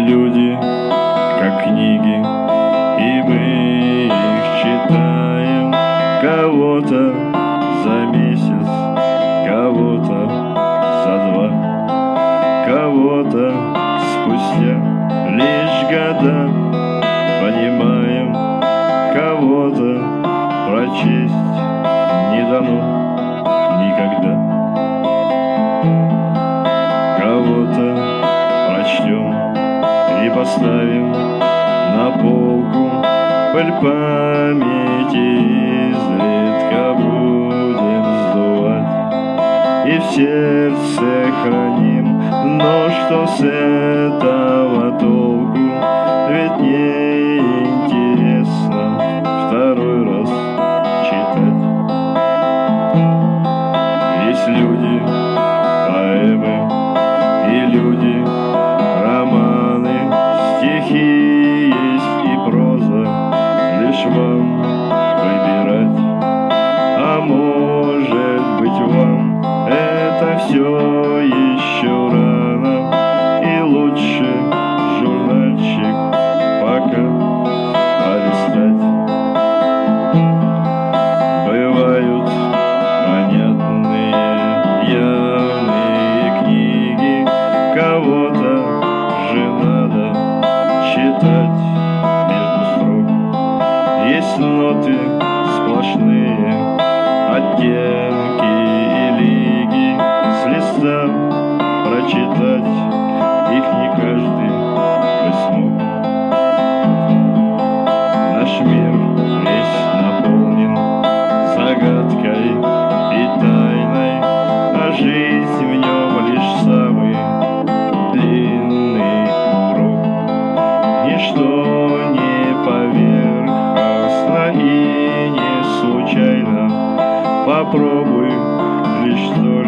люди, как книги, и мы их читаем кого-то за месяц, кого-то за два, кого-то спустя лишь года понимаем, кого-то прочесть не дано никогда. поставим на полку. Пыль памяти изредка будем сдувать. И в сердце храним, но что с этого толку? you. Ведь в нем лишь самый длинный круг. Ничто не поверхностно и не случайно. Попробуй лишь только